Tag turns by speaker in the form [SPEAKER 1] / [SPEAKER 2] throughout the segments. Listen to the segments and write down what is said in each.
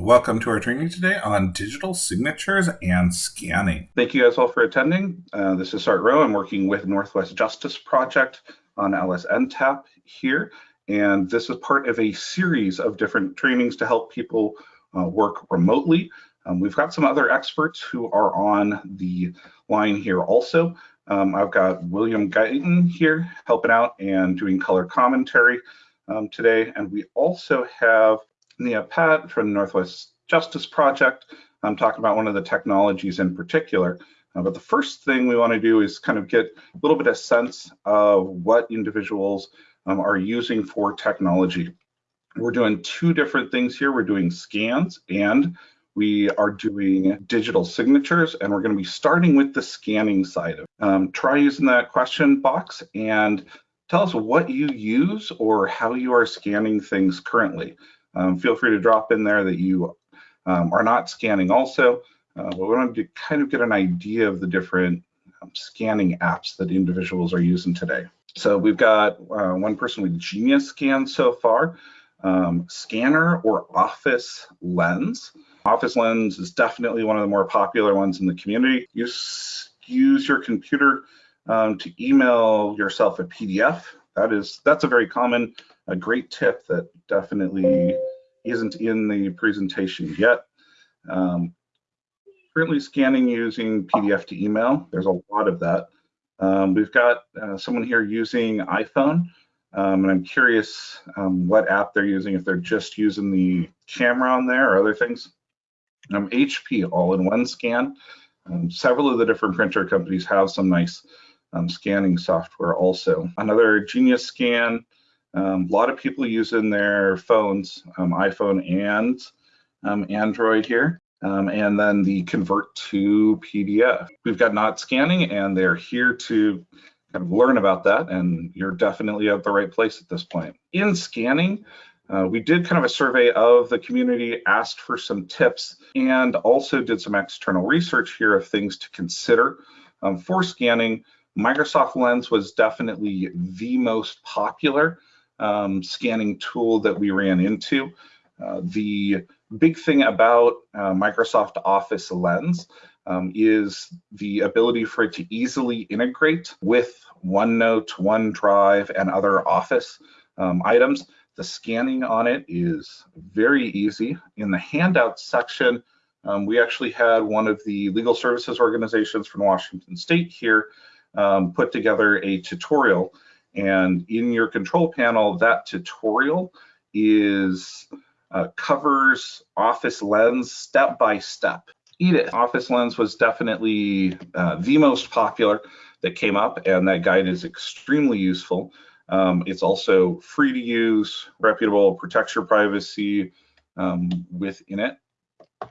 [SPEAKER 1] Welcome to our training today on digital signatures and scanning.
[SPEAKER 2] Thank you guys all for attending. Uh, this is Sart Rowe. I'm working with Northwest Justice Project on LSNTAP here, and this is part of a series of different trainings to help people uh, work remotely. Um, we've got some other experts who are on the line here also. Um, I've got William Guyton here helping out and doing color commentary um, today, and we also have Nia Pat from the Northwest Justice Project. I'm talking about one of the technologies in particular. Uh, but the first thing we want to do is kind of get a little bit of sense of what individuals um, are using for technology. We're doing two different things here. We're doing scans and we are doing digital signatures and we're going to be starting with the scanning side of. Um, try using that question box and tell us what you use or how you are scanning things currently um, feel free to drop in there that you um, are not scanning also. Uh, but we want to kind of get an idea of the different um, scanning apps that individuals are using today. So we've got uh, one person with Genius Scan so far, um, Scanner or Office Lens. Office Lens is definitely one of the more popular ones in the community. You use your computer um, to email yourself a PDF. That is that's a very common a great tip that definitely isn't in the presentation yet. Um, currently scanning using PDF to email. There's a lot of that. Um, we've got uh, someone here using iPhone, um, and I'm curious um, what app they're using, if they're just using the camera on there or other things. HP um, all-in-one scan. Um, several of the different printer companies have some nice scanning software also. Another Genius Scan, um, a lot of people using their phones, um, iPhone and um, Android here. Um, and then the convert to PDF. We've got not scanning and they're here to kind of learn about that and you're definitely at the right place at this point. In scanning, uh, we did kind of a survey of the community, asked for some tips, and also did some external research here of things to consider um, for scanning. Microsoft Lens was definitely the most popular um, scanning tool that we ran into. Uh, the big thing about uh, Microsoft Office Lens um, is the ability for it to easily integrate with OneNote, OneDrive, and other Office um, items. The scanning on it is very easy. In the handout section, um, we actually had one of the legal services organizations from Washington State here um, put together a tutorial and in your control panel, that tutorial is uh, covers Office Lens step by step. Edith, Office Lens was definitely uh, the most popular that came up, and that guide is extremely useful. Um, it's also free to use, reputable, protects your privacy um, within it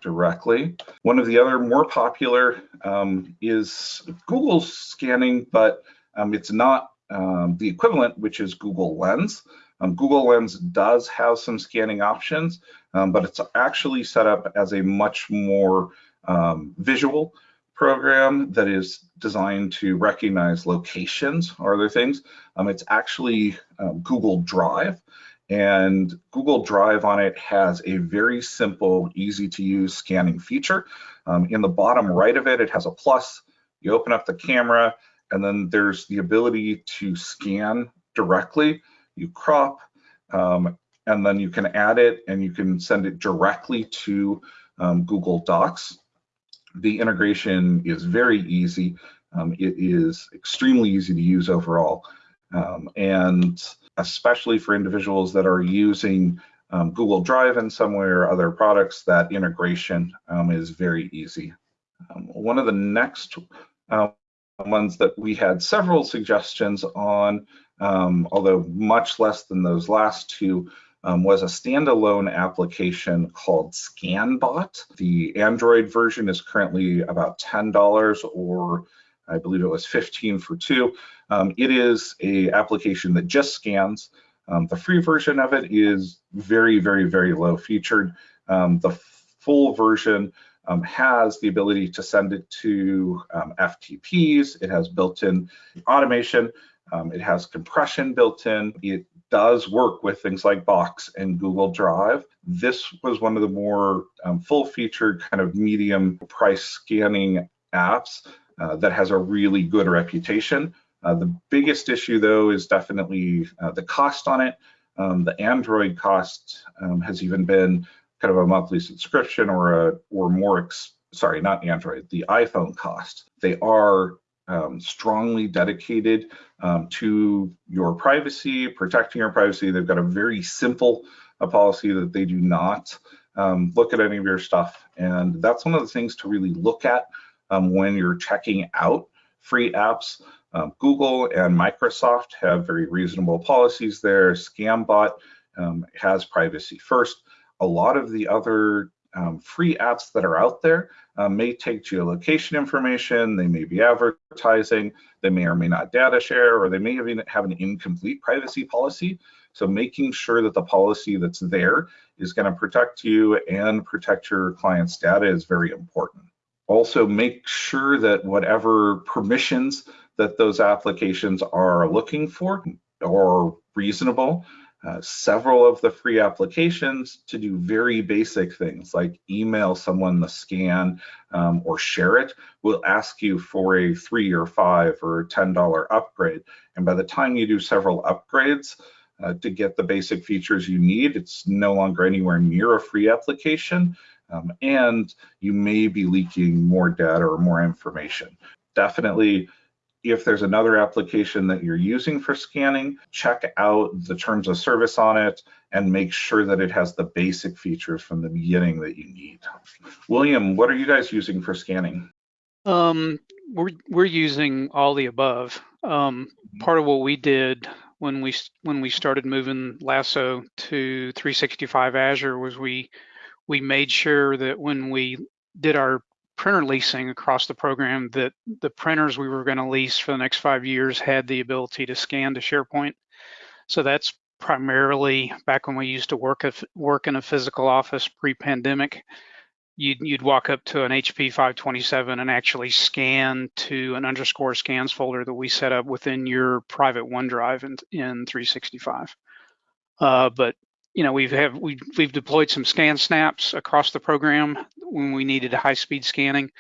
[SPEAKER 2] directly. One of the other more popular um, is Google scanning, but um, it's not um, the equivalent, which is Google Lens. Um, Google Lens does have some scanning options, um, but it's actually set up as a much more um, visual program that is designed to recognize locations or other things. Um, it's actually um, Google Drive, and Google Drive on it has a very simple, easy to use scanning feature. in the bottom right of it, it has a plus. You open up the camera, and then there's the ability to scan directly. You crop, um, and then you can add it and you can send it directly to um, Google Docs. The integration is very easy. Um, it is extremely easy to use overall. Um, and especially for individuals that are using um, Google Drive in some way or other products, that integration um, is very easy. one of the next uh, ones that we had several suggestions on, um, although much less than those last two, um, was a standalone application called ScanBot. The Android version is currently about $10 or I believe it was 15 for two. Um, it is a application that just scans. Um, the free version of it is very, very, very low featured. Um, the full version um, has the ability to send it to um, FTPs. It has built-in automation. Um, it has compression built in. It does work with things like Box and Google Drive. This was one of the more um, full-featured kind of medium price scanning apps uh, that has a really good reputation. Uh, the biggest issue though is definitely uh, the cost on it. Um, the Android cost um, has even been kind of a monthly subscription or a or more sorry not Android the iPhone cost. They are um, strongly dedicated um, to your privacy, protecting your privacy. They've got a very simple a policy that they do not um, look at any of your stuff, and that's one of the things to really look at um, when you're checking out free apps. Um, Google and Microsoft have very reasonable policies there. ScanBot um, has privacy first. A lot of the other um, free apps that are out there um, may take geolocation information, they may be advertising, they may or may not data share, or they may even have an incomplete privacy policy. So making sure that the policy that's there is going to protect you and protect your client's data is very important. Also make sure that whatever permissions that those applications are looking for are reasonable. Uh, several of the free applications to do very basic things like email someone the scan um, or share it will ask you for a three or five or $10 upgrade. And by the time you do several upgrades uh, to get the basic features you need, it's no longer anywhere near a free application. Um, and you may be leaking more data or more information. Definitely, if there's another application that you're using for scanning, check out the terms of service on it and make sure that it has the basic features from the beginning that you need. William, what are you guys using for scanning?
[SPEAKER 3] Um, we're we're using all the above. Um, part of what we did when we when we started moving Lasso to 365 Azure was we we made sure that when we did our printer leasing across the program that the printers we were going to lease for the next five years had the ability to scan to SharePoint. So that's primarily back when we used to work work in a physical office pre-pandemic. You'd, you'd walk up to an HP 527 and actually scan to an underscore scans folder that we set up within your private OneDrive in, in 365. Uh, but you know, we've have we we've deployed some ScanSnaps across the program when we needed high speed scanning.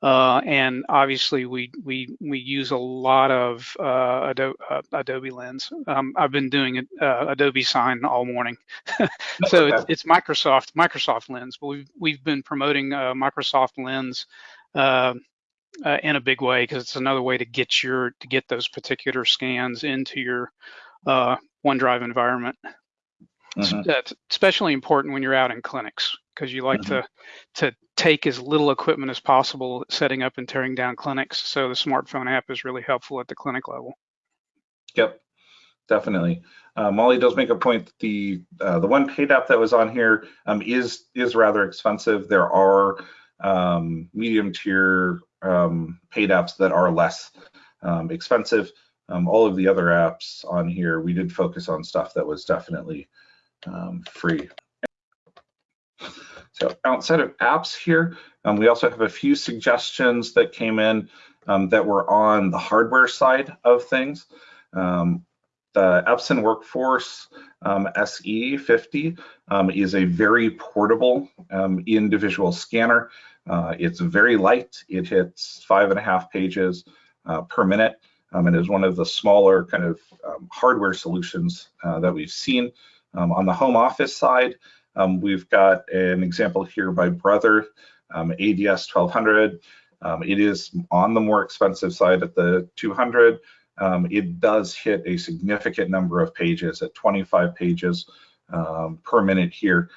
[SPEAKER 3] Uh, and obviously we we we use a lot of uh, Adobe, uh, Adobe Lens. Um, I've been doing uh, Adobe Sign all morning, so okay. it's, it's, Microsoft Microsoft Lens. But we've we've been promoting uh, Microsoft Lens uh, in a big way because it's another way to get your to get those particular scans into your OneDrive environment. Mm-hmm. That's especially important when you're out in clinics because you like mm-hmm. to to take as little equipment as possible setting up and tearing down clinics. So the smartphone app is really helpful at the clinic level.
[SPEAKER 2] Yep, definitely. Uh, Molly does make a point that the uh, the one paid app that was on here um, is is rather expensive. There are um, medium tier um, paid apps that are less um, expensive. Um, all of the other apps on here, we did focus on stuff that was definitely um, free. So outside of apps here, um, we also have a few suggestions that came in um, that were on the hardware side of things. Um, the Epson Workforce um, SE50 um, is a very portable individual scanner. Uh, it's very light. It hits five and a half pages uh, per minute and is one of the smaller kind of hardware solutions uh, that we've seen. Um, on the home office side, um, we've got an example here by Brother, um, ADS 1200. Um, it is on the more expensive side at the 200. Um, it does hit a significant number of pages at 25 pages um, per minute here.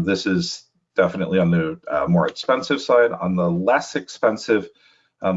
[SPEAKER 2] this is definitely on the uh, more expensive side. On the less expensive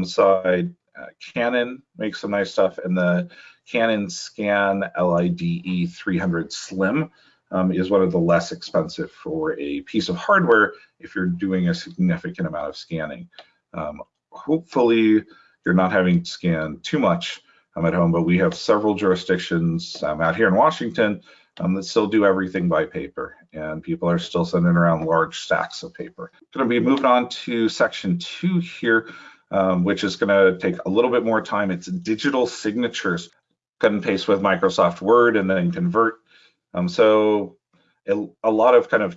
[SPEAKER 2] side, uh, Canon makes some nice stuff, and the CanoScan LIDE 300 Slim um, is one of the less expensive for a piece of hardware if you're doing a significant amount of scanning. Um, hopefully, you're not having to scan too much um, at home, but we have several jurisdictions um, out here in Washington um, that still do everything by paper, and people are still sending around large stacks of paper. Going to be moving on to section two here. Um, which is going to take a little bit more time. It's digital signatures cut and paste with Microsoft Word and then convert Um, so a, a, lot of kind of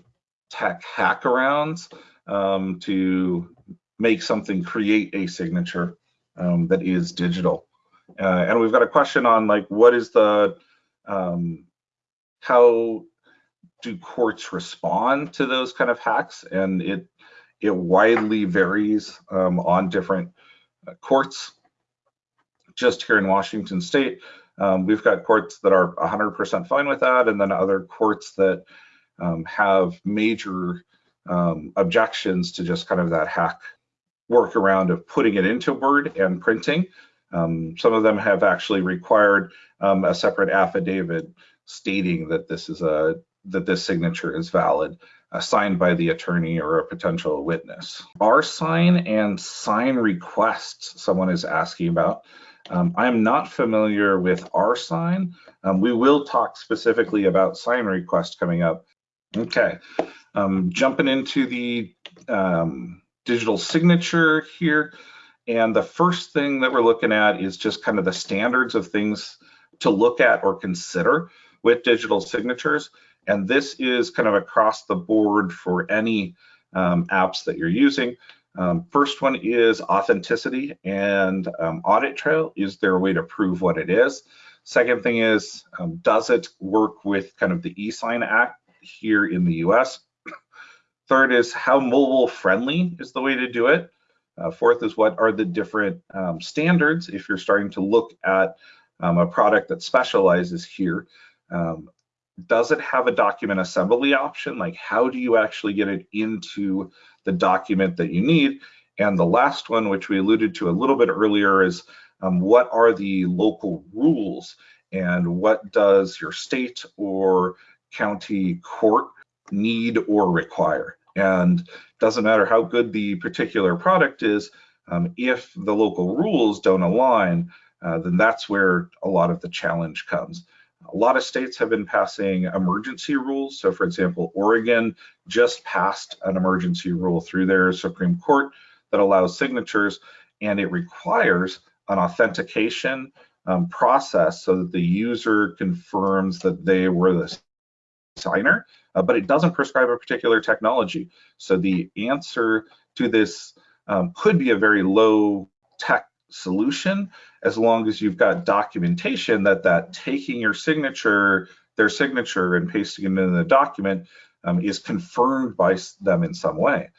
[SPEAKER 2] tech hackarounds um, to make something create a signature um, that is digital. Uh, and we've got a question on like, what is the, um, how do courts respond to those kind of hacks? And it, it widely varies um, on different uh, courts. Just here in Washington state, um, we've got courts that are 100% fine with that, and then other courts that um, have major um, objections to just kind of that hack workaround of putting it into Word and printing. Um, some of them have actually required um, a separate affidavit stating that this is a that this signature is valid, signed by the attorney or a potential witness. rSign and sign requests, someone is asking about. Um, I'm not familiar with rSign. Um, we will talk specifically about SignRequest coming up. Okay, um, jumping into the um, digital signature here. And the first thing that we're looking at is just kind of the standards of things to look at or consider with digital signatures. And this is kind of across the board for any um, apps that you're using. Um, first one is authenticity and um, audit trail. Is there a way to prove what it is? Second thing is, um, does it work with kind of the eSign Act here in the US? Third is how mobile friendly is the way to do it. Uh, fourth is what are the different um, standards if you're starting to look at um, a product that specializes here. Um, does it have a document assembly option? Like how do you actually get it into the document that you need? And the last one, which we alluded to a little bit earlier, is um, what are the local rules and what does your state or county court need or require? And doesn't matter how good the particular product is, um, if the local rules don't align, uh, then that's where a lot of the challenge comes. A lot of states have been passing emergency rules. So for example, Oregon just passed an emergency rule through their Supreme Court that allows signatures and it requires an authentication um, process so that the user confirms that they were the signer, uh, but it doesn't prescribe a particular technology. So the answer to this um, could be a very low tech solution as long as you've got documentation that that taking your signature, their signature and pasting it in the document um, is confirmed by them in some way.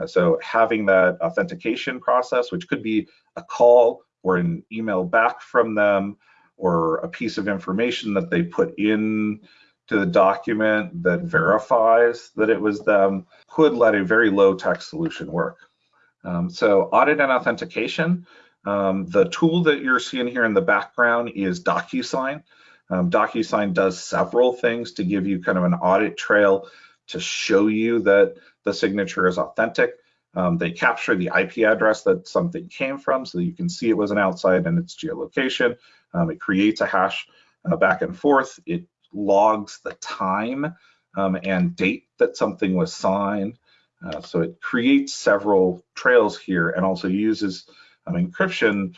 [SPEAKER 2] Uh, so having that authentication process, which could be a call or an email back from them or a piece of information that they put in to the document that verifies that it was them, could let a very low tech solution work. Um, so audit and authentication, um, the tool that you're seeing here in the background is DocuSign. Um, DocuSign does several things to give you kind of an audit trail to show you that the signature is authentic. Um, they capture the IP address that something came from so that you can see it was an outside and its geolocation. Um, it creates a hash uh, back and forth. It logs the time um, and date that something was signed. Uh, so it creates several trails here and also uses um, encryption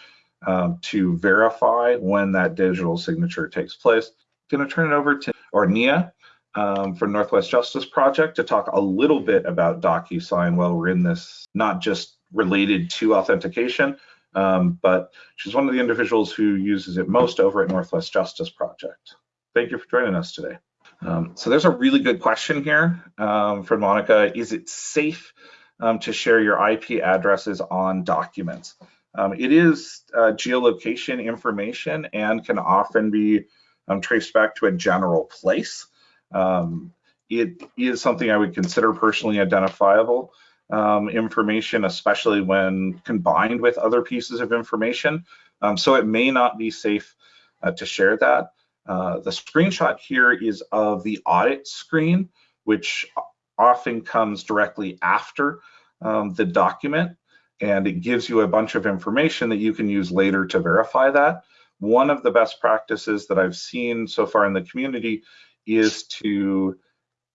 [SPEAKER 2] um, to verify when that digital signature takes place. I'm going to turn it over to Ornia um, from Northwest Justice Project to talk a little bit about DocuSign while we're in this, not just related to authentication, um, but she's one of the individuals who uses it most over at Northwest Justice Project. Thank you for joining us today. Um, so there's a really good question here um, from Monica. Is it safe um, to share your IP addresses on documents? Um, it is uh, geolocation information and can often be um, traced back to a general place. Um, it is something I would consider personally identifiable um, information, especially when combined with other pieces of information. Um, so it may not be safe uh, to share that. Uh, the screenshot here is of the audit screen, which often comes directly after um, the document and it gives you a bunch of information that you can use later to verify that. One of the best practices that I've seen so far in the community is to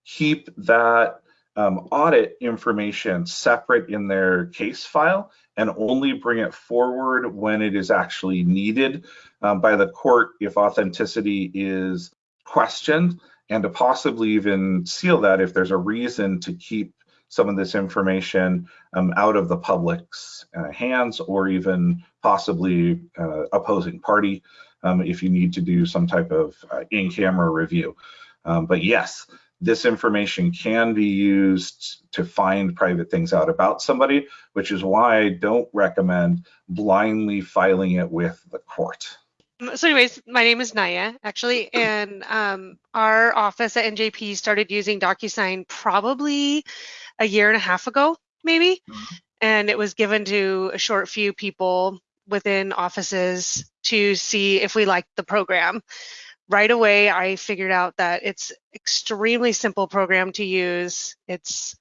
[SPEAKER 2] keep that um, audit information separate in their case file and only bring it forward when it is actually needed um, by the court if authenticity is questioned and to possibly even seal that if there's a reason to keep some of this information um, out of the public's uh, hands or even possibly uh, opposing party um, if you need to do some type of uh, in-camera review. Um, but yes, this information can be used to find private things out about somebody, which is why I don't recommend blindly filing it with the court.
[SPEAKER 4] Um, So anyways, my name is Naya, actually, and um, our office at NJP started using DocuSign probably a year and a half ago, maybe. And it was given to a short few people within offices to see if we liked the program. Right away, I figured out that it's extremely simple program to use. It's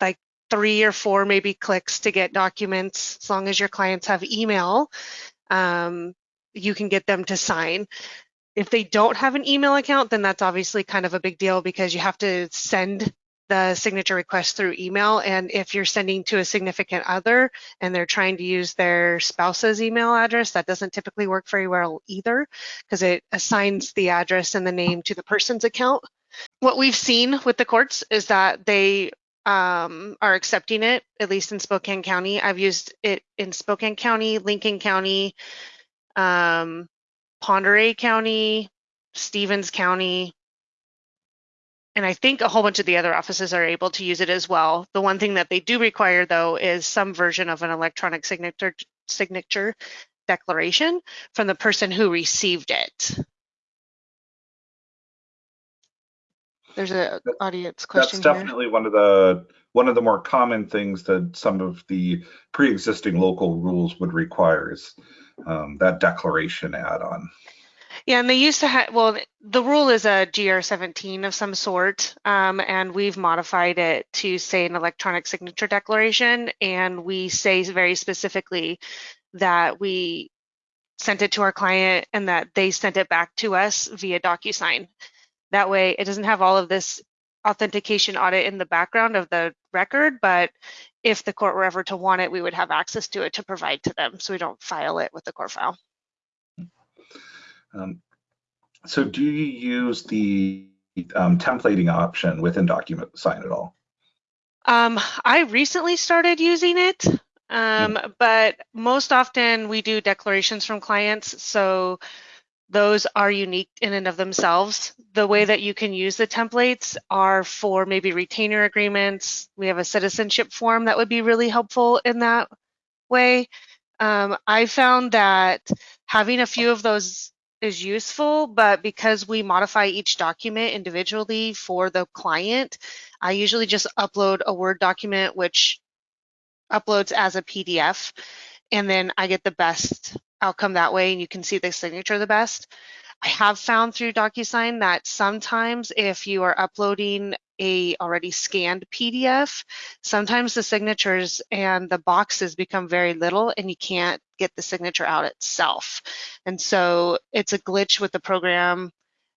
[SPEAKER 4] like three or four maybe clicks to get documents, as long as your clients have email. Um, you can get them to sign. If they don't have an email account, then that's obviously kind of a big deal because you have to send the signature request through email. And if you're sending to a significant other and they're trying to use their spouse's email address, that doesn't typically work very well either because it assigns the address and the name to the person's account. What we've seen with the courts is that they um, are accepting it, at least in Spokane County. I've used it in Spokane County, Lincoln County, um, Pend Oreille County, Stevens County, and I think a whole bunch of the other offices are able to use it as well. The one thing that they do require though is some version of an electronic signature signature declaration from the person who received it. There's an audience
[SPEAKER 2] That's
[SPEAKER 4] question here.
[SPEAKER 2] definitely one of the one of the more common things that some of the pre-existing local rules would require is um, that declaration add-on.
[SPEAKER 4] Yeah, and they used to have, well, the rule is a GR17 of some sort, um, and we've modified it to say an electronic signature declaration, and we say very specifically that we sent it to our client and that they sent it back to us via DocuSign. That way, it doesn't have all of this authentication audit in the background of the record, but if the court were ever to want it, we would have access to it to provide to them, so we don't file it with the court file.
[SPEAKER 2] Um, so do you use the um, templating option within DocuSign at all?
[SPEAKER 4] Um, I recently started using it, um, but most often we do declarations from clients, so those are unique in and of themselves. The way that you can use the templates are for maybe retainer agreements. We have a citizenship form that would be really helpful in that way. Um, I found that having a few of those is useful, but because we modify each document individually for the client, I usually just upload a Word document which uploads as a PDF, and then I get the best outcome that way, and you can see the signature the best. I have found through DocuSign that sometimes if you are uploading a already scanned PDF, sometimes the signatures and the boxes become very little and you can't get the signature out itself. And so it's a glitch with the program.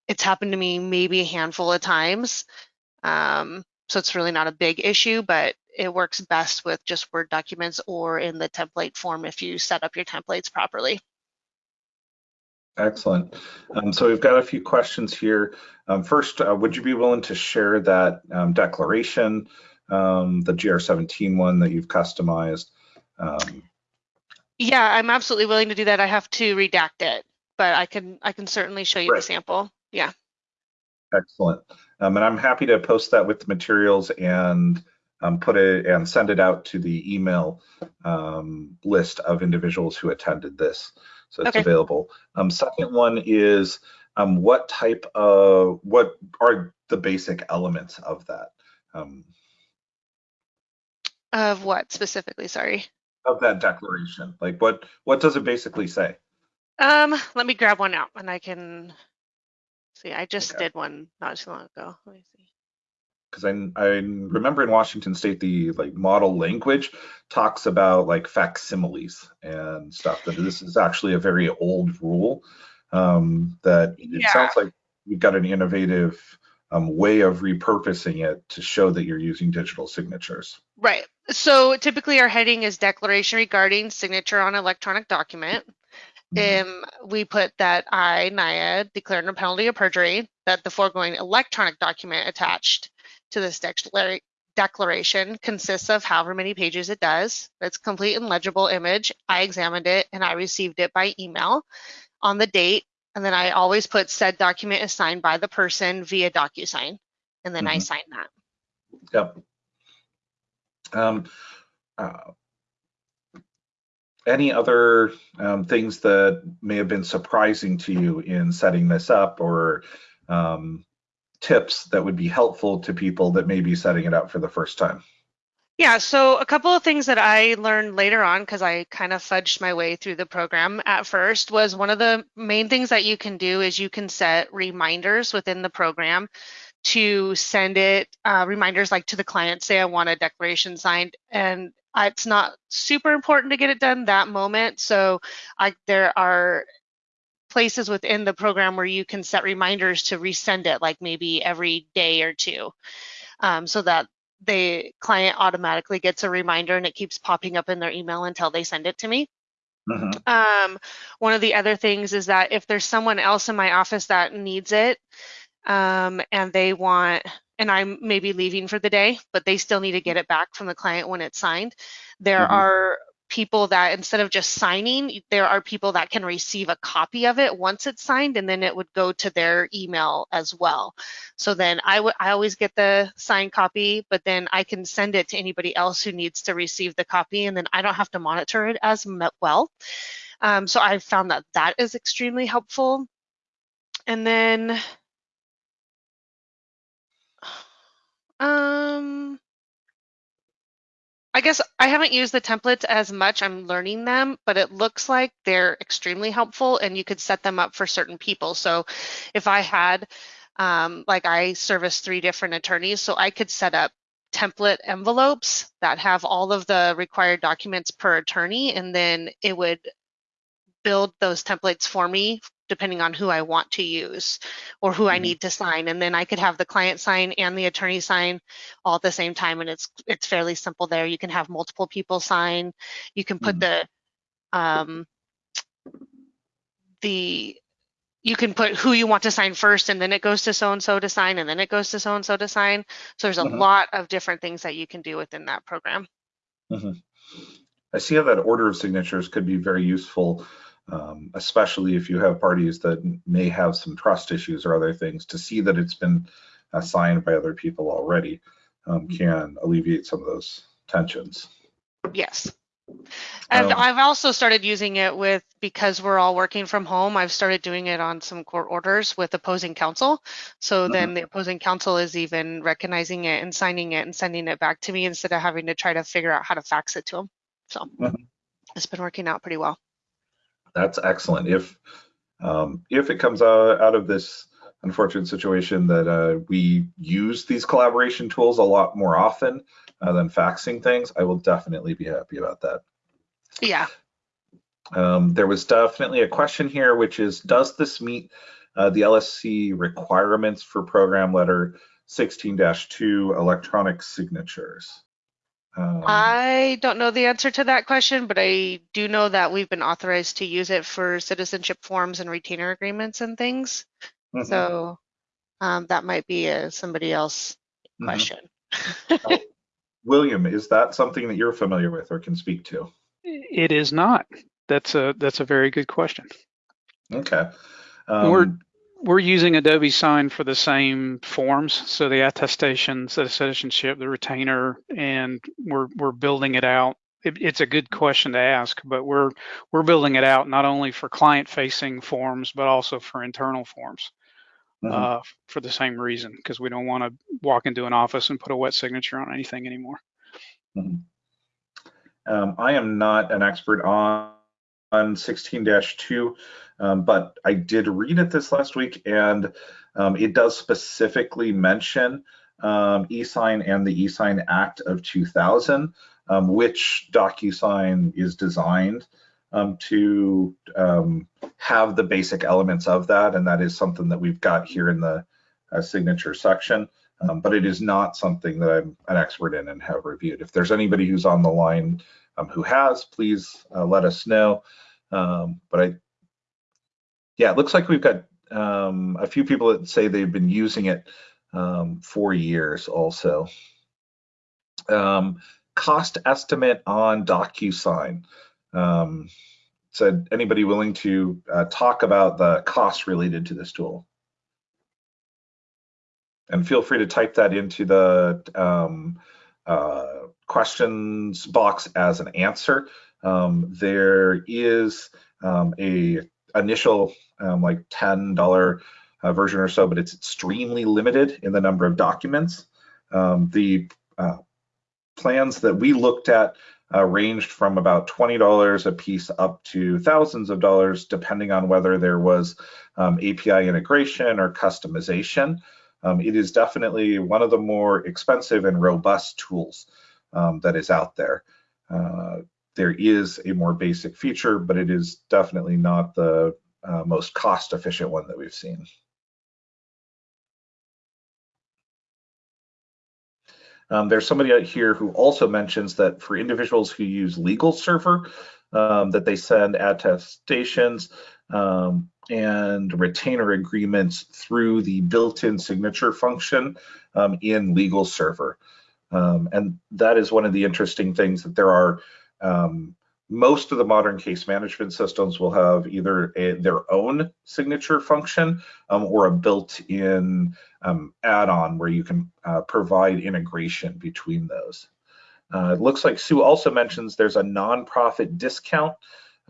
[SPEAKER 4] It's happened to me maybe a handful of times. Um, so it's really not a big issue, but it works best with just Word documents or in the template form if you set up your templates properly.
[SPEAKER 2] Excellent. Um, so we've got a few questions here. Um, first, uh, would you be willing to share that um, declaration, um, the GR17 one that you've customized?
[SPEAKER 4] Yeah, I'm absolutely willing to do that. I have to redact it, but I can I can certainly show you
[SPEAKER 2] Right.
[SPEAKER 4] the sample. Yeah.
[SPEAKER 2] excellent. Um, and I'm happy to post that with the materials and um, put it and send it out to the email um, list of individuals who attended this. So it's
[SPEAKER 4] Okay.
[SPEAKER 2] available. Um, second one is um, what type of, what are the basic elements of that? Um,
[SPEAKER 4] Of what specifically? Sorry.
[SPEAKER 2] Of that declaration? Like what what does it basically say?
[SPEAKER 4] Um, let me grab one out and I can see. I just
[SPEAKER 2] Okay.
[SPEAKER 4] did one not too long ago. Let me see.
[SPEAKER 2] Because I I remember in Washington State the like model language talks about like facsimiles and stuff. That this is actually a very old rule. Um, that it
[SPEAKER 4] Yeah.
[SPEAKER 2] sounds like you've got an innovative um, way of repurposing it to show that you're using digital signatures.
[SPEAKER 4] Right. So typically our heading is declaration regarding signature on electronic document. um, we put that I, Naya, declare under penalty of perjury that the foregoing electronic document attached to this declara- declaration consists of however many pages it does. It's complete and legible image. I examined it and I received it by email on the date. And then I always put said document is signed by the person via DocuSign. And then I
[SPEAKER 2] Mhm.
[SPEAKER 4] sign that.
[SPEAKER 2] Yep. Um, uh, any other um, things that may have been surprising to you in setting this up or um, tips that would be helpful to people that may be setting it up for the first time?
[SPEAKER 4] Yeah, so a couple of things that I learned later on because I kind of fudged my way through the program at first was one of the main things that you can do is you can set reminders within the program to send it uh, reminders like to the client, say I want a declaration signed and it's not super important to get it done that moment. So I, there are places within the program where you can set reminders to resend it like maybe every day or two um, so that the client automatically gets a reminder and it keeps popping up in their email until they send it to me.
[SPEAKER 2] Mhm.
[SPEAKER 4] Um, one of the other things is that if there's someone else in my office that needs it um, and they want, and I'm maybe leaving for the day, but they still need to get it back from the client when it's signed, there
[SPEAKER 2] Mhm.
[SPEAKER 4] are people that instead of just signing, there are people that can receive a copy of it once it's signed and then it would go to their email as well. So then I would I always get the signed copy, but then I can send it to anybody else who needs to receive the copy and then I don't have to monitor it as well. Um, so I found that that is extremely helpful. And then um I guess I haven't used the templates as much. I'm learning them, but it looks like they're extremely helpful and you could set them up for certain people. So if I had, um, like I service three different attorneys, so I could set up template envelopes that have all of the required documents per attorney, and then it would build those templates for me depending on who I want to use or who I
[SPEAKER 2] Mhm.
[SPEAKER 4] need to sign. And then I could have the client sign and the attorney sign all at the same time. And it's it's fairly simple there. You can have multiple people sign. You can put
[SPEAKER 2] Mhm.
[SPEAKER 4] the um the you can put who you want to sign first and then it goes to so and so to sign and then it goes to so and so to sign. So there's a
[SPEAKER 2] Mhm.
[SPEAKER 4] lot of different things that you can do within that program.
[SPEAKER 2] I see how that order of signatures could be very useful, um, especially if you have parties that may have some trust issues or other things. To see that it's been uh, signed by other people already um, can alleviate some of those tensions.
[SPEAKER 4] Yes. And
[SPEAKER 2] Um,
[SPEAKER 4] I've also started using it with, because we're all working from home, I've started doing it on some court orders with opposing counsel. So
[SPEAKER 2] Mhm.
[SPEAKER 4] then the opposing counsel is even recognizing it and signing it and sending it back to me instead of having to try to figure out how to fax it to them. So
[SPEAKER 2] Mhm.
[SPEAKER 4] it's been working out pretty well.
[SPEAKER 2] That's excellent. If um, if it comes out, out of this unfortunate situation that uh, we use these collaboration tools a lot more often uh, than faxing things, I will definitely be happy about that.
[SPEAKER 4] Yeah.
[SPEAKER 2] Um, there was definitely a question here, which is, does this meet uh, the LSC requirements for program letter 16-2 electronic signatures? Um,
[SPEAKER 4] I don't know the answer to that question, but I do know that we've been authorized to use it for citizenship forms and retainer agreements and things.
[SPEAKER 2] mhm,
[SPEAKER 4] So um, that might be a somebody else
[SPEAKER 2] mhm.
[SPEAKER 4] question.
[SPEAKER 2] William, is that something that you're familiar with or can speak to?
[SPEAKER 3] It is not. That's a that's a very good question.
[SPEAKER 2] Okay.
[SPEAKER 3] We're-
[SPEAKER 2] Um,
[SPEAKER 3] We're using Adobe Sign for the same forms, so the attestations, the citizenship, the retainer, and we're we're building it out. It, it's a good question to ask, but we're we're building it out not only for client-facing forms, but also for internal forms
[SPEAKER 2] mhm.
[SPEAKER 3] uh, for the same reason, because we don't want to walk into an office and put a wet signature on anything anymore.
[SPEAKER 2] Um, I am not an expert on, on 16-2, um, but I did read it this last week and um, it does specifically mention um, eSign and the eSign Act of 2000, um, which DocuSign is designed um, to um, have the basic elements of that. And that is something that we've got here in the uh, signature section. But it is not something that I'm an expert in and have reviewed. If there's anybody who's on the line um, who has, please uh, let us know. Um, but I yeah, it looks like we've got um, a few people that say they've been using it um, for years also. Um, cost estimate on DocuSign. Um, said anybody willing to uh, talk about the costs related to this tool? And feel free to type that into the uh, questions box as an answer. Um, there is um, a initial um, like $10 uh, version or so, but it's extremely limited in the number of documents. Um, the uh, plans that we looked at uh, ranged from about $20 a piece up to thousands of dollars, depending on whether there was um, API integration or customization. Um, it is definitely one of the more expensive and robust tools um, that is out there. Uh, there is a more basic feature, but it is definitely not the uh, most cost efficient one that we've seen. Um, there's somebody out here who also mentions that for individuals who use LegalServer, um, that they send attestations um, and retainer agreements through the built-in signature function um, in LegalServer. Um, and that is one of the interesting things that there are um, most of the modern case management systems will have either a, their own signature function um, or a built-in um, add-on where you can uh, provide integration between those. Uh, it looks like Sue also mentions there's a nonprofit discount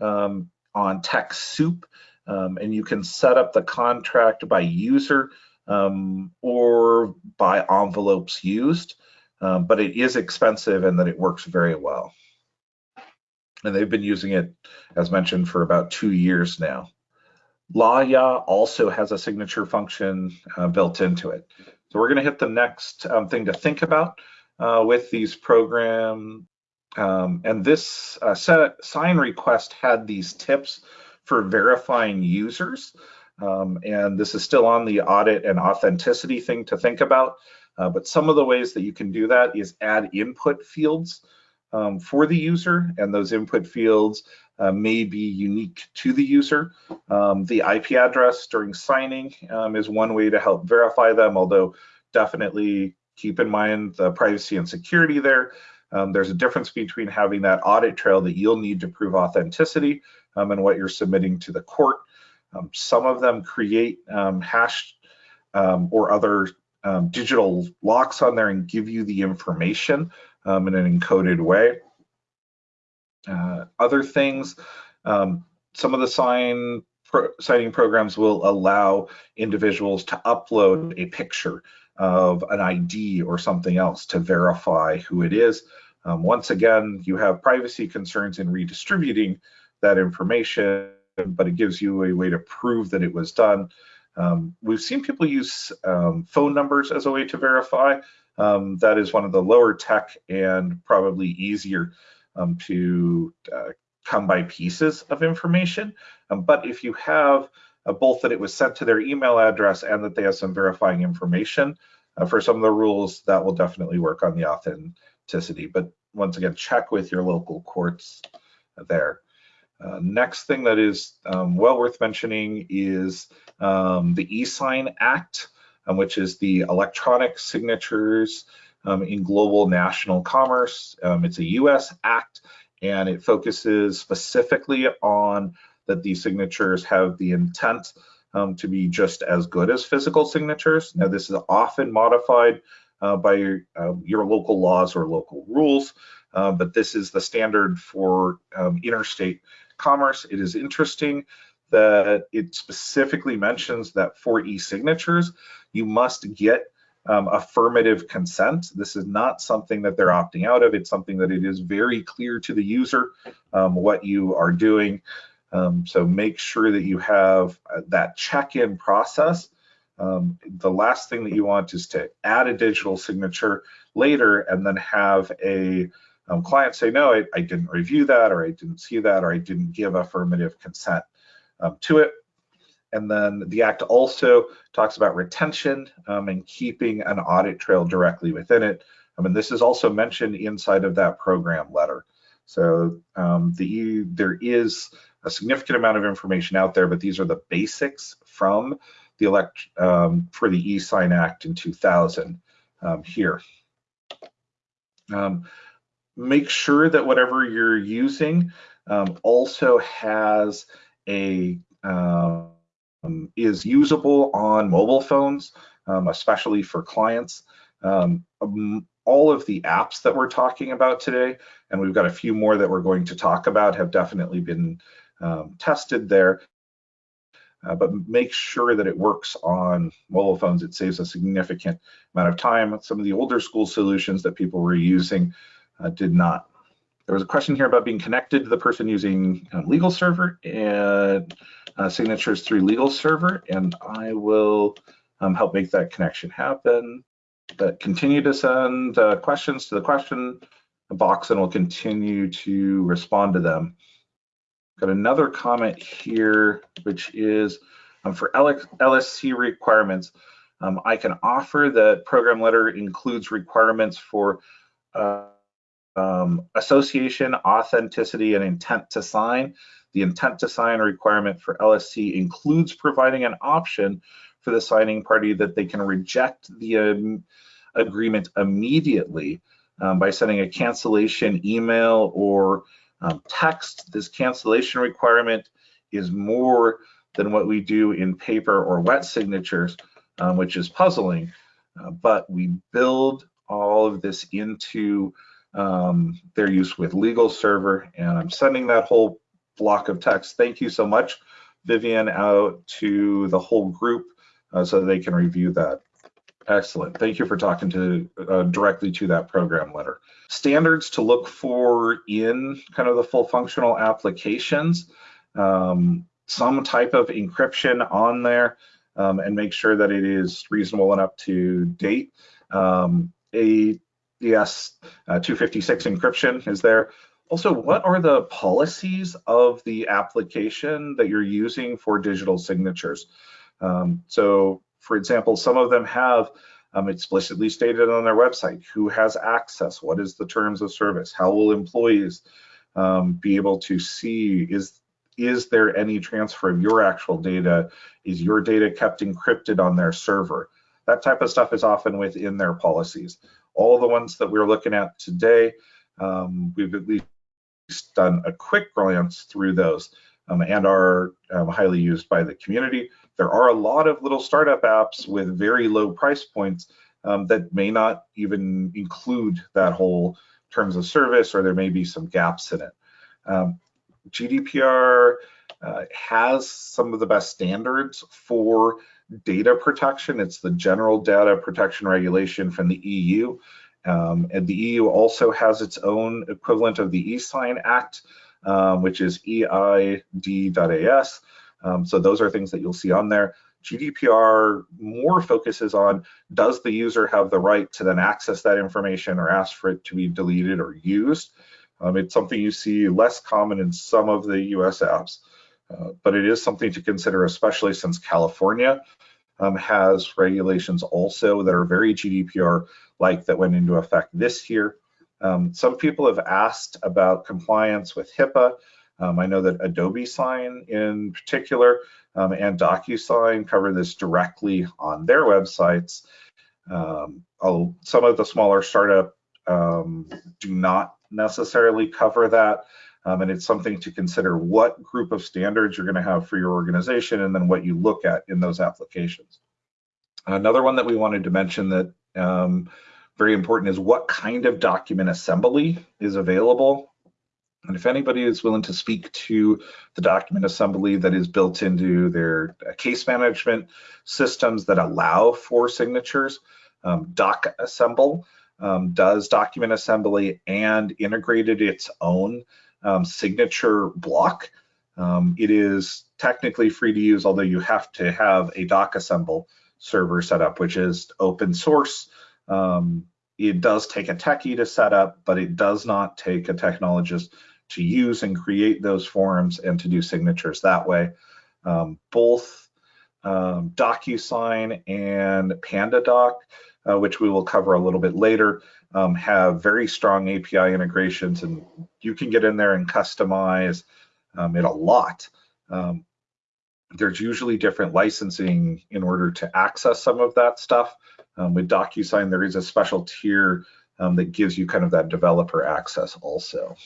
[SPEAKER 2] um, on TechSoup, um, and you can set up the contract by user or by envelopes used, um, but it is expensive and that it works very well and they've been using it, as mentioned, for about two years now. Laya also has a signature function uh, built into it. So we're going to hit the next um, thing to think about uh, with these program. Um, and this uh, SignRequest had these tips for verifying users. Um, and this is still on the audit and authenticity thing to think about. Uh, but some of the ways that you can do that is add input fields um, for the user, and those input fields uh, may be unique to the user. Um, the IP address during signing um, is one way to help verify them, although definitely keep in mind the privacy and security there. Um, there's a difference between having that audit trail that you'll need to prove authenticity um, and what you're submitting to the court. Um, some of them create hash or other digital locks on there and give you the information um, in an encoded way. Uh, other things, um, some of the sign pro signing programs will allow individuals to upload a picture of an ID or something else to verify who it is. Um, once again, you have privacy concerns in redistributing that information, but it gives you a way to prove that it was done. Um, we've seen people use um, phone numbers as a way to verify um, that is one of the lower tech and probably easier um, to uh, come by pieces of information. Um, but if you have uh, both that it was sent to their email address and that they have some verifying information, uh, for some of the rules, that will definitely work on the authenticity. But once again, check with your local courts there. Uh, next thing that is um, well worth mentioning is um, the eSign Act um, which is the electronic signatures um, in global national commerce. Um, it's a US act and it focuses specifically on that these signatures have the intent um, to be just as good as physical signatures. Now, this is often modified uh, by your, uh, your, local laws or local rules, uh, but this is the standard for interstate commerce. It is interesting that it specifically mentions that for e-signatures, you must get um, affirmative consent. This is not something that they're opting out of. It's something that it is very clear to the user um, what you are doing. Um, so make sure that you have uh, that check-in process. Um, the last thing that you want is to add a digital signature later and then have a um, client say, no, I, I didn't review that, or I didn't see that, or I didn't give affirmative consent um, to it. And then the Act also talks about retention um, and keeping an audit trail directly within it. I mean, this is also mentioned inside of that program letter. So um, the there is a significant amount of information out there, but these are the basics from the elect um, for the e-sign act in 2000 um, here. Um, make sure that whatever you're using um, also has a um, is usable on mobile phones, um, especially for clients. Um, all of the apps that we're talking about today, and we've got a few more that we're going to talk about, have definitely been um, tested there. Uh, but make sure that it works on mobile phones. It saves a significant amount of time. Some of the older school solutions that people were using uh, did not. There was a question here about being connected to the person using um, LegalServer and uh, signatures through LegalServer, and I will um, help make that connection happen. But continue to send uh, questions to the question box and we'll continue to respond to them. Got another comment here, which is um, for LSC requirements. Um, I can offer that program letter includes requirements for uh, um, association, authenticity, and intent to sign. The intent to sign requirement for LSC includes providing an option for the signing party that they can reject the um, agreement immediately um, by sending a cancellation email or um, text. This cancellation requirement is more than what we do in paper or wet signatures, um, which is puzzling. Uh, but we build all of this into um, their use with LegalServer and I'm sending that whole block of text. Thank you so much, Vivian, out to the whole group uh, so they can review that. Excellent. Thank you for talking to uh, directly to that program letter. Standards to look for in kind of the full functional applications, um, some type of encryption on there, um, and make sure that it is reasonable and up to date. Um, a yes, uh, 256 encryption is there. Also, what are the policies of the application that you're using for digital signatures? Um, so for example, some of them have um, explicitly stated on their website who has access, what is the terms of service, how will employees um, be able to see is is there any transfer of your actual data? Is your data kept encrypted on their server? That type of stuff is often within their policies. All the ones that we're looking at today, um, we've at least done a quick glance through those um, and are um, highly used by the community. There are a lot of little startup apps with very low price points um, that may not even include that whole terms of service, or there may be some gaps in it. Um, GDPR uh, has some of the best standards for data protection. It's the General Data Protection Regulation from the EU. Um, and the EU also has its own equivalent of the eSign Act, um, which is eIDAS. Um, so those are things that you'll see on there. GDPR more focuses on does the user have the right to then access that information or ask for it to be deleted or used. Um, it's something you see less common in some of the US apps, uh, but it is something to consider, especially since California um, has regulations also that are very GDPR-like that went into effect this year. Um, some people have asked about compliance with HIPAA. Um, I know that Adobe Sign in particular um, and DocuSign cover this directly on their websites. Um, some of the smaller startup um, do not necessarily cover that. Um, and it's something to consider what group of standards you're going to have for your organization and then what you look at in those applications. Another one that we wanted to mention that um, very important is what kind of document assembly is available and if anybody is willing to speak to the document assembly that is built into their uh, case management systems that allow for signatures, um, DocAssemble um, does document assembly and integrated its own um, signature block. Um, it is technically free to use, although you have to have a DocAssemble server set up, which is open source. Um, it does take a techie to set up, but it does not take a technologist to use and create those forms and to do signatures that way. Um, both um, DocuSign and PandaDoc, uh, which we will cover a little bit later, um, have very strong API integrations and you can get in there and customize um, it a lot. Um, there's usually different licensing in order to access some of that stuff. Um, with DocuSign, there is a special tier um, that gives you kind of that developer access also.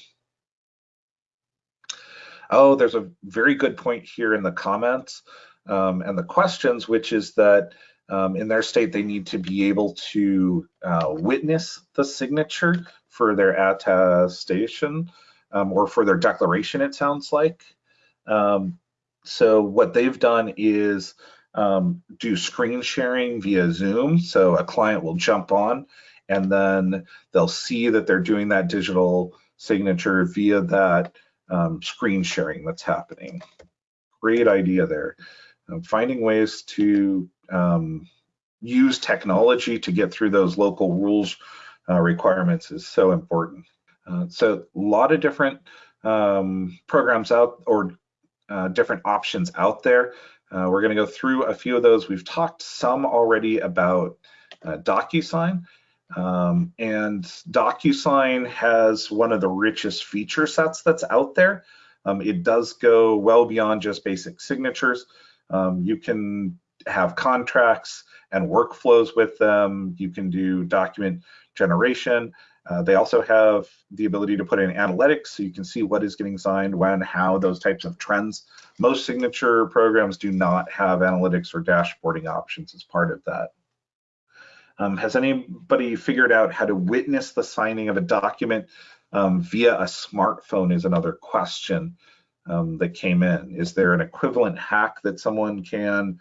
[SPEAKER 2] Oh, there's a very good point here in the comments um, and the questions, which is that um, in their state, they need to be able to uh, witness the signature for their attestation um, or for their declaration, it sounds like. Um, so what they've done is um, do screen sharing via Zoom. So a client will jump on and then they'll see that they're doing that digital signature via that um, screen sharing that's happening. Great idea there. Um, finding ways to um, use technology to get through those local rules uh, requirements is so important. Uh, so a lot of different um, programs out or uh, different options out there. Uh, we're going to go through a few of those. We've talked some already about uh, DocuSign. Um, and DocuSign has one of the richest feature sets that's out there. Um, it does go well beyond just basic signatures. Um, you can have contracts and workflows with them. You can do document generation. Uh, they also have the ability to put in analytics so you can see what is getting signed, when, how, those types of trends. Most signature programs do not have analytics or dashboarding options as part of that. Um, has anybody figured out how to witness the signing of a document um, via a smartphone is another question um, that came in. Is there an equivalent hack that someone can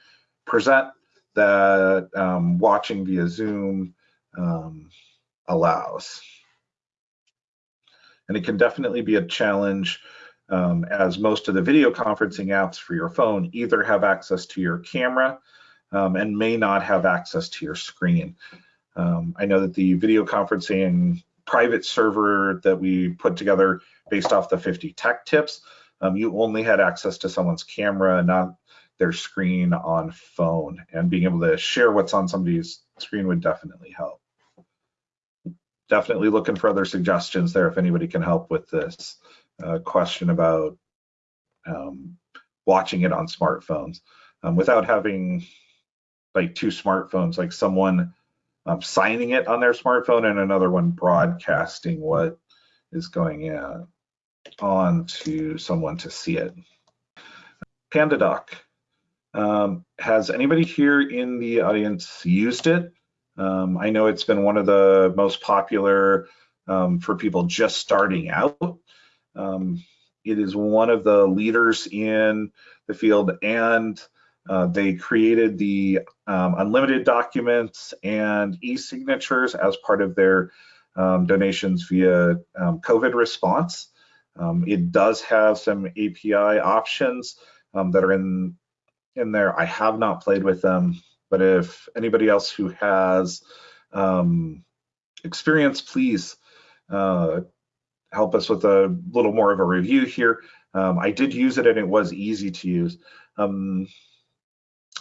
[SPEAKER 2] present that um, watching via Zoom um, allows? And it can definitely be a challenge um, as most of the video conferencing apps for your phone either have access to your camera um, and may not have access to your screen. Um, I know that the video conferencing private server that we put together based off the 50 tech tips, um, you only had access to someone's camera, not their screen on phone. And being able to share what's on somebody's screen would definitely help. Definitely looking for other suggestions there if anybody can help with this uh, question about um, watching it on smartphones um, without having like two smartphones, like someone um, signing it on their smartphone and another one broadcasting what is going in on to someone to see it. PandaDoc. Um, has anybody here in the audience used it? Um, I know it's been one of the most popular um, for people just starting out. Um, it is one of the leaders in the field and uh, they created the um, unlimited documents and e-signatures as part of their um, donations via COVID response. It does have some API options um, that are in, in there. I have not played with them, but if anybody else who has um, experience, please uh, help us with a little more of a review here. I did use it and it was easy to use. Um,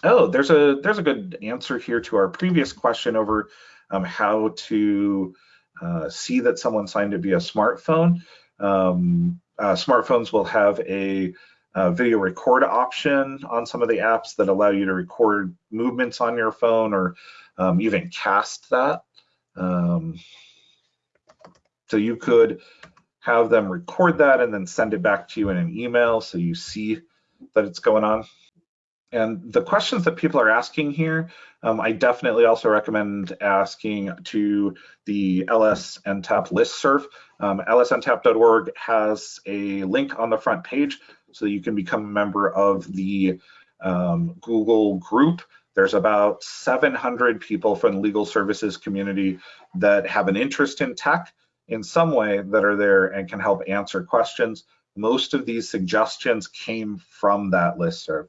[SPEAKER 2] Oh, there's a there's a good answer here to our previous question over um, how to uh, see that someone signed it via smartphone. Um, uh, smartphones will have a, a, video record option on some of the apps that allow you to record movements on your phone or um, even cast that. Um, so you could have them record that and then send it back to you in an email so you see that it's going on. And the questions that people are asking here, um, I definitely also recommend asking to the LSNTAP listserv. Um, lsntap.org has a link on the front page so you can become a member of the um, Google group. There's about 700 people from the legal services community that have an interest in tech in some way that are there and can help answer questions. Most of these suggestions came from that listserv.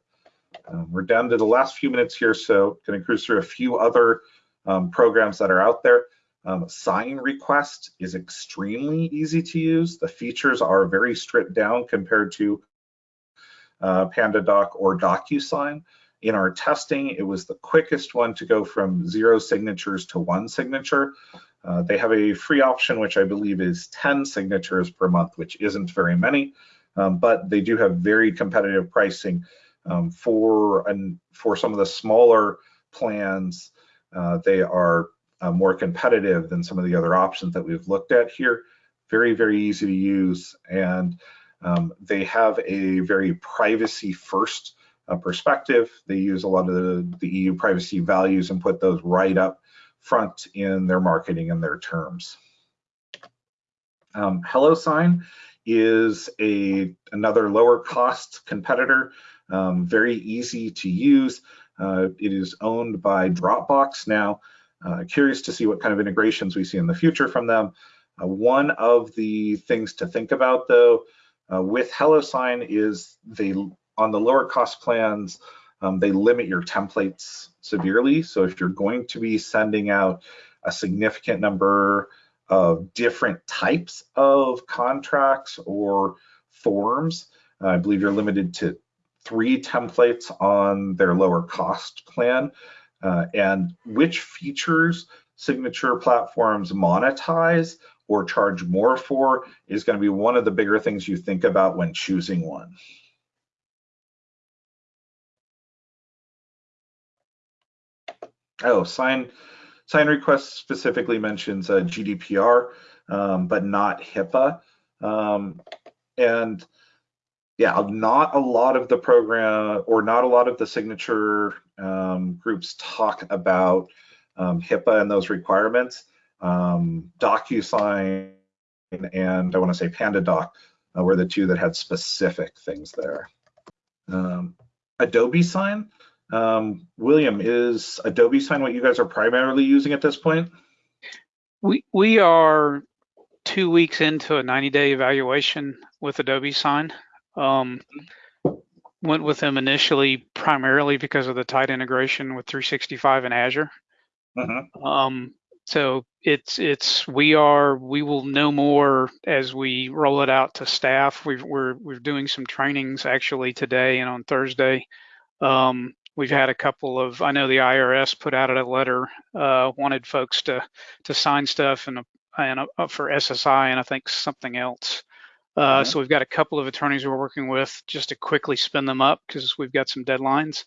[SPEAKER 2] Um, we're down to the last few minutes here, so going to cruise through a few other um, programs that are out there. Um, SignRequest is extremely easy to use. The features are very stripped down compared to uh, PandaDoc or DocuSign. In our testing, it was the quickest one to go from zero signatures to one signature. Uh, they have a free option, which I believe is 10 signatures per month, which isn't very many, um, but they do have very competitive pricing um, for and for some of the smaller plans. Uh, they are uh, more competitive than some of the other options that we've looked at here. Very, very easy to use, and um, they have a very privacy first uh, perspective. They use a lot of the, the EU privacy values and put those right up front in their marketing and their terms. Um, HelloSign is a another lower cost competitor, um, very easy to use. Uh, it is owned by Dropbox now. Uh, curious to see what kind of integrations we see in the future from them. Uh, one of the things to think about though uh, with HelloSign is they on the lower cost plans, um, they limit your templates severely. So if you're going to be sending out a significant number of different types of contracts or forms, uh, I believe you're limited to three templates on their lower cost plan. Uh, and which features signature platforms monetize or charge more for is going to be one of the bigger things you think about when choosing one. Oh, sign SignRequest specifically mentions uh, GDPR, um, but not HIPAA. Um, and yeah, not a lot of the program or not a lot of the signature um, groups talk about um, HIPAA and those requirements. Um, DocuSign and I want to say PandaDoc uh, were the two that had specific things there. Um, Adobe Sign um, William, is Adobe Sign what you guys are primarily using at this point?
[SPEAKER 3] We we are two weeks into a 90-day evaluation with Adobe Sign. Um, went with them initially primarily because of the tight integration with 365 and Azure.
[SPEAKER 2] Uh-huh.
[SPEAKER 3] Um, so it's it's we are we will know more as we roll it out to staff. We've, we're we're doing some trainings actually today and on Thursday. Um, we've had a couple of i know the irs put out a letter uh, wanted folks to to sign stuff and and uh, for ssi and i think something else uh, mm-hmm. so we've got a couple of attorneys we're working with just to quickly spin them up because we've got some deadlines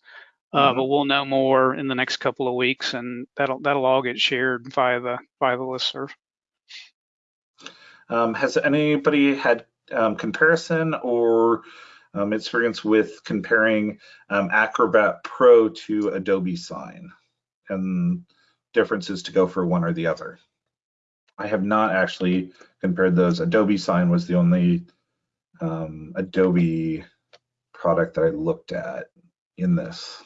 [SPEAKER 3] uh, mm-hmm. but we'll know more in the next couple of weeks and that'll that'll all get shared via the via the listserv
[SPEAKER 2] um, has anybody had um, comparison or um, experience with comparing um, Acrobat Pro to Adobe Sign and differences to go for one or the other. I have not actually compared those. Adobe Sign was the only um, Adobe product that I looked at in this.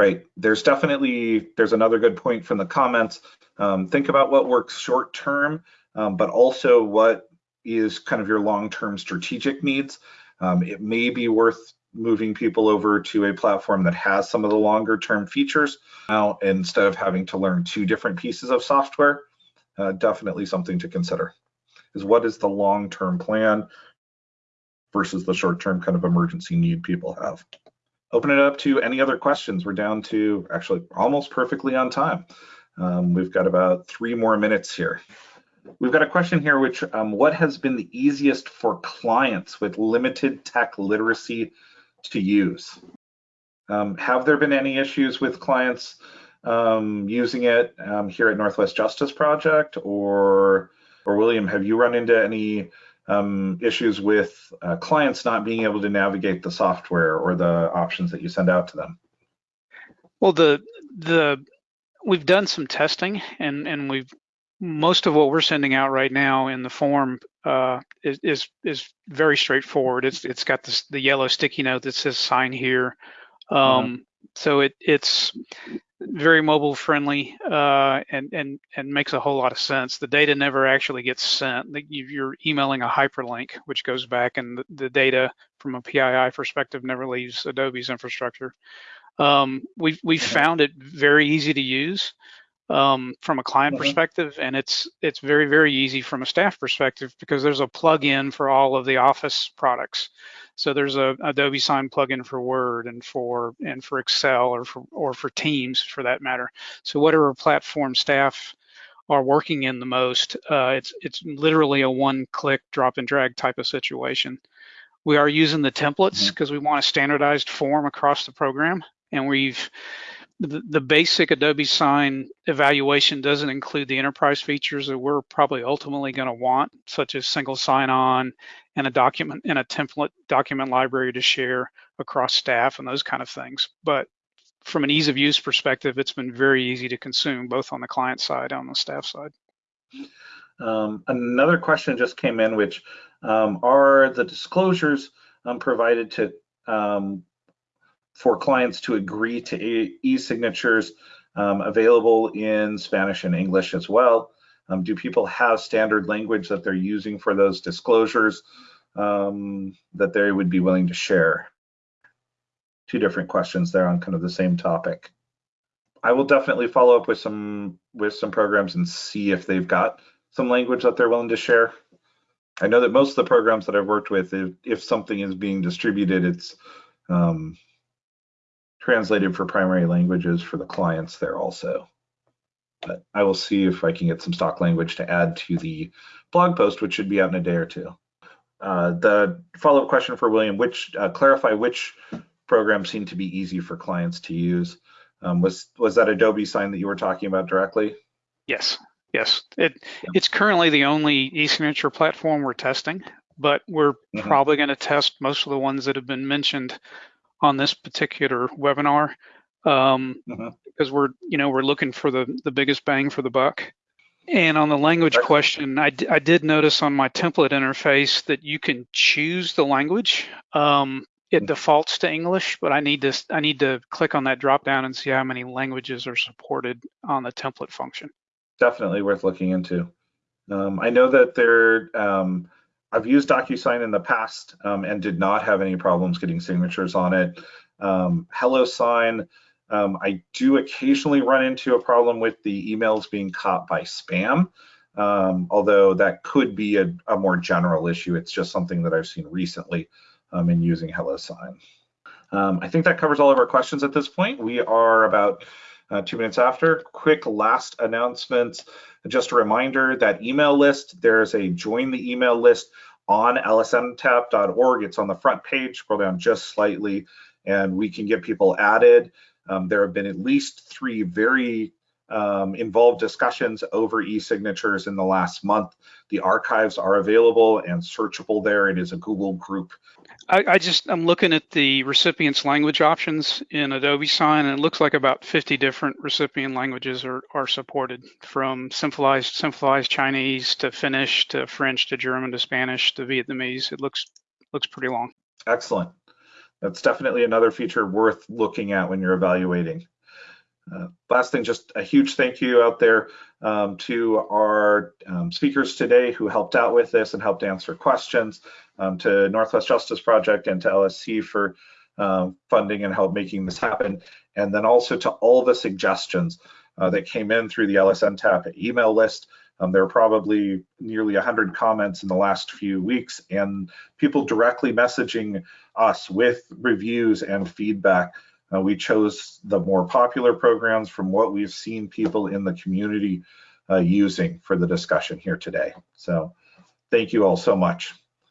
[SPEAKER 2] Right, there's definitely, there's another good point from the comments. Um, think about what works short term, um, but also what is kind of your long-term strategic needs. Um, it may be worth moving people over to a platform that has some of the longer term features now instead of having to learn two different pieces of software. Uh, definitely something to consider is what is the long term plan versus the short term kind of emergency need people have. Open it up to any other questions. We're down to actually almost perfectly on time. Um, we've got about three more minutes here. We've got a question here, which um, what has been the easiest for clients with limited tech literacy to use? Um, have there been any issues with clients um, using it um, here at Northwest Justice Project, or or William, have you run into any um, issues with uh, clients not being able to navigate the software or the options that you send out to them?
[SPEAKER 3] Well, the the we've done some testing and and we've most of what we're sending out right now in the form uh, is, is, is very straightforward. It's it's got this the yellow sticky note that says sign here. Um, mm-hmm. So it it's very mobile friendly uh, and and and makes a whole lot of sense. The data never actually gets sent. You're emailing a hyperlink, which goes back, and the, the data from a PII perspective never leaves Adobe's infrastructure. Um, we've we've found it very easy to use um, from a client mm-hmm. perspective, and it's it's very very easy from a staff perspective because there's a plug-in for all of the Office products. So there's a Adobe Sign plugin for Word and for and for Excel or for or for Teams for that matter. So whatever platform staff are working in the most. Uh, it's it's literally a one-click drop and drag type of situation. We are using the templates because we want a standardized form across the program, and we've the, basic Adobe Sign evaluation doesn't include the enterprise features that we're probably ultimately going to want, such as single sign-on and a document and a template document library to share across staff and those kind of things. But from an ease of use perspective, it's been very easy to consume, both on the client side and on the staff side.
[SPEAKER 2] Um, another question just came in, which um, are the disclosures um, provided to um, for clients to agree to e-signatures um, available in Spanish and English as well? Um, do people have standard language that they're using for those disclosures um, that they would be willing to share? Two different questions there on kind of the same topic. I will definitely follow up with some with some programs and see if they've got some language that they're willing to share. I know that most of the programs that I've worked with, if, if something is being distributed, it's um, translated for primary languages for the clients there also. But I will see if I can get some stock language to add to the blog post, which should be out in a day or two. Uh, the follow-up question for William, which uh, clarify which programs seem to be easy for clients to use. Um, was was that Adobe sign that you were talking about directly?
[SPEAKER 3] Yes, yes. It it's currently the only e-signature platform we're testing, but we're
[SPEAKER 2] Mhm.
[SPEAKER 3] probably going to test most of the ones that have been mentioned on this particular webinar um,
[SPEAKER 2] Mhm.
[SPEAKER 3] because we're you know we're looking for the the biggest bang for the buck. And on the language
[SPEAKER 2] Right.
[SPEAKER 3] question, I, d- I did notice on my template interface that you can choose the language. Um, it
[SPEAKER 2] Mhm.
[SPEAKER 3] defaults to English, but I need to I need to click on that drop down and see how many languages are supported on the template function.
[SPEAKER 2] definitely worth looking into. Um, I know that there, um, I've used DocuSign in the past um, and did not have any problems getting signatures on it. Um, HelloSign, um, I do occasionally run into a problem with the emails being caught by spam, um, although that could be a, a more general issue. It's just something that I've seen recently um, in using HelloSign. Um, I think that covers all of our questions at this point. We are about uh, two minutes after. Quick last announcement. Just a reminder that email list, there's a join the email list on lsntap.org. It's on the front page, scroll down just slightly, and we can get people added. Um, there have been at least three very um, involved discussions over e-signatures in the last month. The archives are available and searchable there. It is a Google group.
[SPEAKER 3] I, I just I'm looking at the recipient's language options in Adobe Sign, and it looks like about 50 different recipient languages are, are supported, from simplified simplified Chinese to Finnish to French to German to Spanish to Vietnamese. It looks looks pretty long.
[SPEAKER 2] Excellent. That's definitely another feature worth looking at when you're evaluating. Uh, last thing, just a huge thank you out there um, to our um, speakers today who helped out with this and helped answer questions, um, to Northwest Justice Project and to LSC for um, funding and help making this happen, and then also to all the suggestions uh, that came in through the LSNTAP email list. Um, there were probably nearly 100 comments in the last few weeks and people directly messaging us with reviews and feedback. Uh, we chose the more popular programs from what we've seen people in the community uh, using for the discussion here today. So thank you all so much.